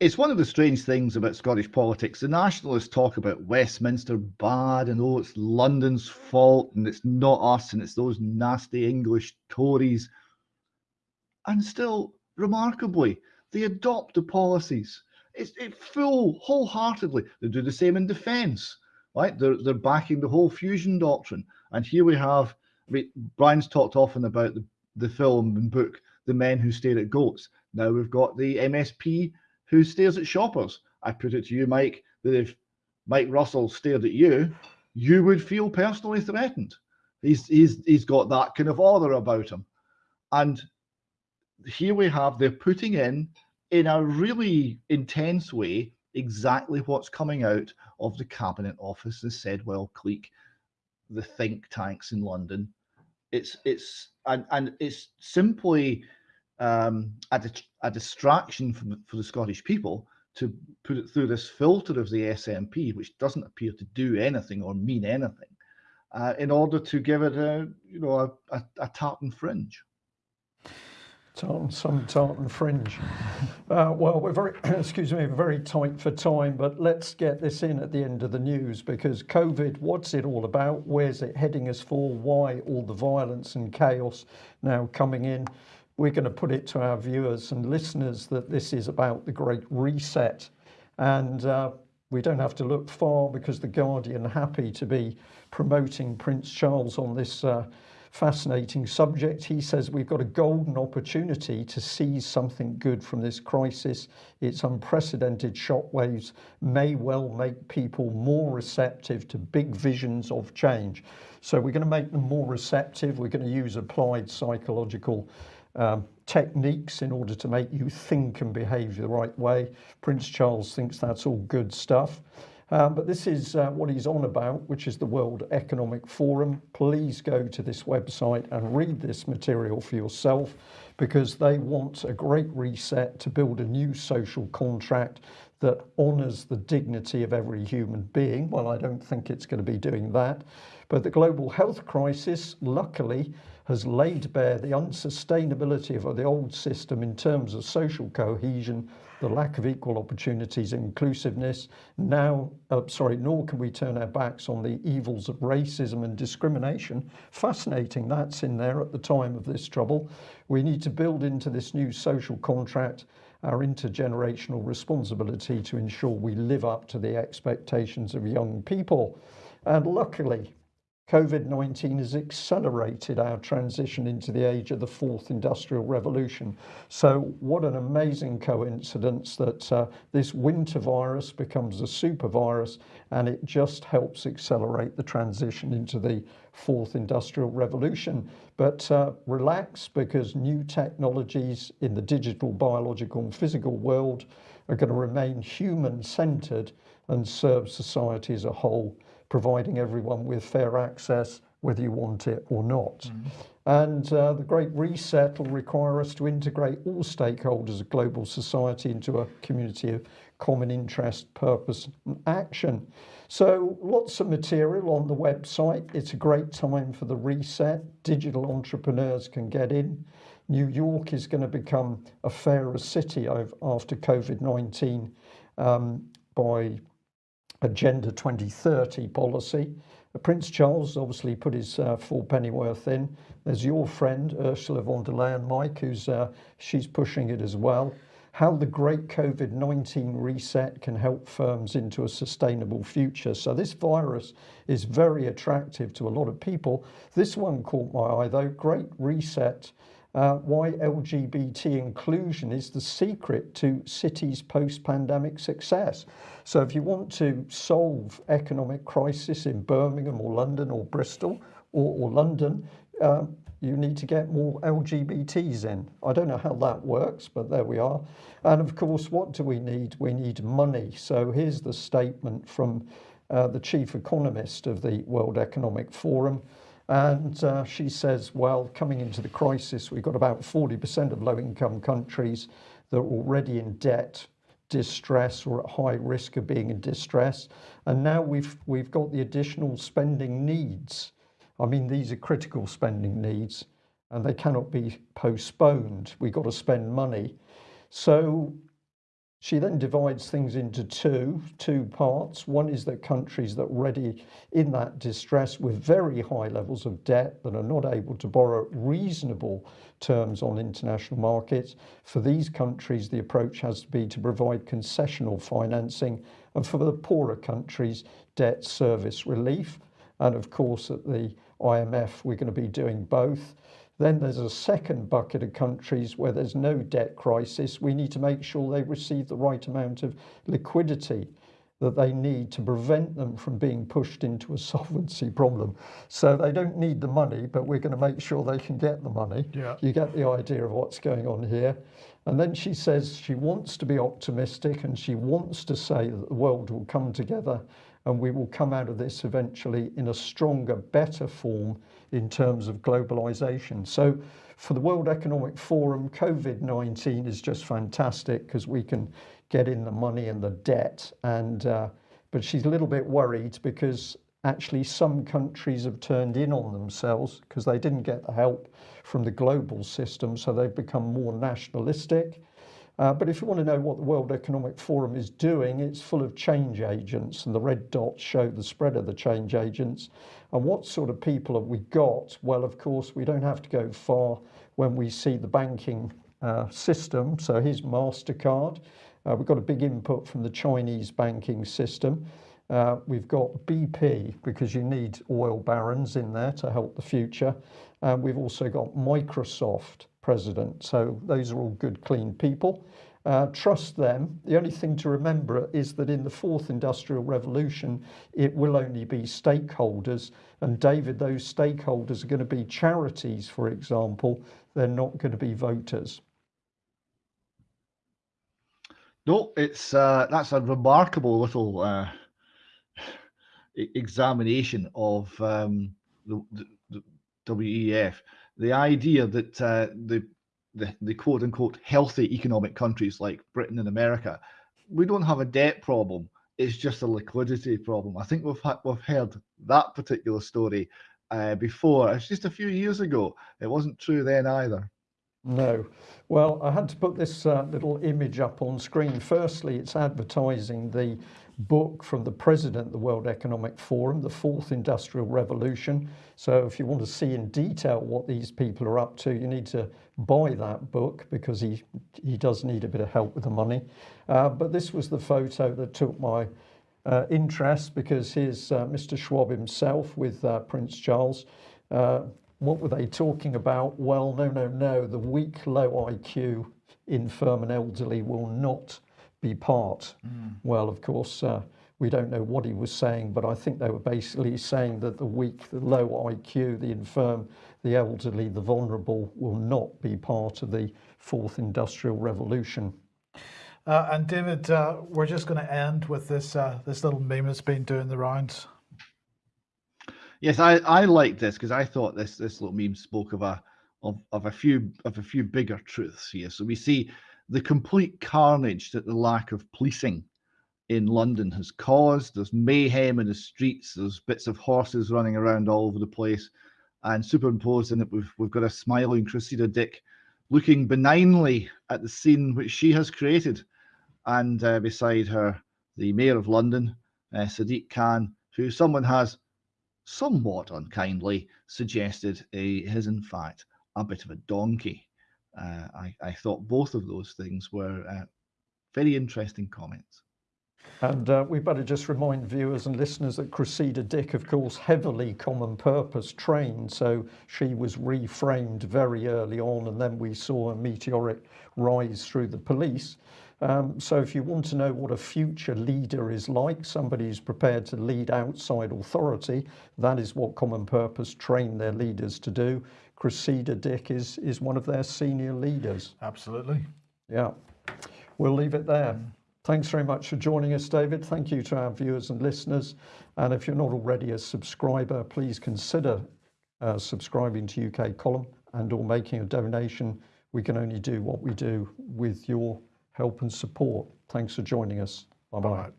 It's one of the strange things about Scottish politics. The nationalists talk about Westminster bad and oh, it's London's fault and it's not us and it's those nasty English Tories. And still, remarkably, they adopt the policies. It's it full wholeheartedly. They do the same in defence, right? They're they're backing the whole fusion doctrine. And here we have. I mean, Brian's talked often about the, the film and book The Men Who Stare at Goats. Now we've got the MSP who stares at shoppers. I put it to you, Mike, that if Mike Russell stared at you, you would feel personally threatened. He's he's he's got that kind of aura about him. And here we have they're putting in in a really intense way exactly what's coming out of the cabinet office, the Sedwill clique, the think tanks in London. It's it's and and it's simply um, a, a distraction from for the Scottish people to put it through this filter of the SNP, which doesn't appear to do anything or mean anything, uh, in order to give it a you know a, a, a tartan fringe. Tartan, some tartan fringe. Uh, well, we're very, excuse me, very tight for time, but let's get this in at the end of the news because COVID, what's it all about? Where's it heading us for? Why all the violence and chaos now coming in? We're going to put it to our viewers and listeners that this is about the Great Reset. And uh, we don't have to look far because The Guardian happy to be promoting Prince Charles on this uh, fascinating subject. He says we've got a golden opportunity to seize something good from this crisis. Its unprecedented shockwaves may well make people more receptive to big visions of change. So we're going to make them more receptive. We're going to use applied psychological um, techniques in order to make you think and behave the right way. Prince Charles thinks that's all good stuff. Um, but this is uh, what he's on about, which is the World Economic Forum. Please go to this website and read this material for yourself because they want a great reset to build a new social contract that honours the dignity of every human being. Well, I don't think it's going to be doing that. But the global health crisis, luckily, has laid bare the unsustainability of the old system in terms of social cohesion the lack of equal opportunities and inclusiveness. Now, uh, sorry, nor can we turn our backs on the evils of racism and discrimination. Fascinating, that's in there at the time of this trouble. We need to build into this new social contract our intergenerational responsibility to ensure we live up to the expectations of young people. And luckily, COVID-19 has accelerated our transition into the age of the fourth industrial revolution. So what an amazing coincidence that uh, this winter virus becomes a super virus and it just helps accelerate the transition into the fourth industrial revolution. But uh, relax because new technologies in the digital, biological and physical world are going to remain human centered and serve society as a whole providing everyone with fair access, whether you want it or not. And uh, the Great Reset will require us to integrate all stakeholders of global society into a community of common interest, purpose, and action. So, lots of material on the website. It's a great time for the reset. Digital entrepreneurs can get in. New York is going to become a fairer city after COVID 19 um, by Agenda 2030 policy. Prince Charles obviously put his uh, full pennyworth in. There's your friend Ursula von der Leyen, Mike, who's uh, she's pushing it as well. How the great COVID 19 reset can help firms into a sustainable future. So, this virus is very attractive to a lot of people. This one caught my eye though Great Reset uh, why LGBT inclusion is the secret to cities' post-pandemic success. So if you want to solve economic crisis in Birmingham or London or Bristol or, or London, uh, you need to get more LGBTs in. I don't know how that works, but there we are. And of course, what do we need? We need money. So here's the statement from uh, the chief economist of the World Economic Forum. And uh, she says, well, coming into the crisis, we've got about 40% of low income countries that are already in debt, distress, or at high risk of being in distress. And now we've, we've got the additional spending needs. I mean, these are critical spending needs and they cannot be postponed. We've got to spend money. So she then divides things into two, two parts. One is the countries that are already in that distress with very high levels of debt that are not able to borrow reasonable terms on international markets. For these countries, the approach has to be to provide concessional financing and for the poorer countries, debt service relief. And of course, at the IMF, we're going to be doing both. Then there's a second bucket of countries where there's no debt crisis. We need to make sure they receive the right amount of liquidity that they need to prevent them from being pushed into a solvency problem. So they don't need the money, but we're going to make sure they can get the money. Yeah. You get the idea of what's going on here. And then she says she wants to be optimistic and she wants to say that the world will come together and we will come out of this eventually in a stronger, better form in terms of globalization. So for the World Economic Forum, COVID-19 is just fantastic because we can get in the money and the debt. And uh, but she's a little bit worried because actually some countries have turned in on themselves because they didn't get the help from the global system, so they've become more nationalistic. Uh, but if you want to know what the World Economic Forum is doing, it's full of change agents, and the red dots show the spread of the change agents. And what sort of people have we got? Well, of course, we don't have to go far when we see the banking uh, system. So here's MasterCard. Uh, we've got a big input from the Chinese banking system. Uh, we've got BP because you need oil barons in there to help the future. And we've also got Microsoft president. So those are all good, clean people. Uh, trust them. The only thing to remember is that in the fourth industrial revolution, it will only be stakeholders. And David, those stakeholders are going to be charities, for example. They're not going to be voters. No, it's uh, that's a remarkable little uh, examination of um, the, the, the WEF the idea that uh, the, the, the quote unquote healthy economic countries like Britain and America, we don't have a debt problem. It's just a liquidity problem. I think we've we've heard that particular story uh, before. It's just a few years ago. It wasn't true then either. No. Well, I had to put this uh, little image up on screen. Firstly, it's advertising the book from the president of the World Economic Forum, The Fourth Industrial Revolution. So if you want to see in detail what these people are up to, you need to buy that book because he, he does need a bit of help with the money. Uh, but this was the photo that took my uh, interest because here's uh, Mr. Schwab himself with uh, Prince Charles. What were they talking about? Well, no, no, no. The weak, low IQ, infirm and elderly will not be part. Mm. Well, of course, uh, we don't know what he was saying, but I think they were basically saying that the weak, the low IQ, the infirm, the elderly, the vulnerable will not be part of the fourth industrial revolution. Uh, and David, uh, we're just going to end with this uh, this little meme that's been doing the rounds. Yes, I, I liked this because I thought this this little meme spoke of a of, of a few of a few bigger truths here. So we see the complete carnage that the lack of policing in London has caused. There's mayhem in the streets. There's bits of horses running around all over the place, and superimposed in it, we've we've got a smiling Cressida Dick looking benignly at the scene which she has created, and uh, beside her, the mayor of London, uh, Sadiq Khan, who someone has somewhat unkindly suggested he is in fact a bit of a donkey. Uh, I, I thought both of those things were uh, very interesting comments. And uh, we better just remind viewers and listeners that Cressida Dick, of course, heavily common purpose trained. So she was reframed very early on, and then we saw a meteoric rise through the police. Um, so if you want to know what a future leader is like, somebody who's prepared to lead outside authority, that is what common purpose trained their leaders to do. Cressida Dick is, is one of their senior leaders. Absolutely. Yeah, we'll leave it there. Thanks very much for joining us, David. Thank you to our viewers and listeners. And if you're not already a subscriber, please consider uh, subscribing to UK Column and or making a donation. We can only do what we do with your help and support. Thanks for joining us. Bye bye. All right.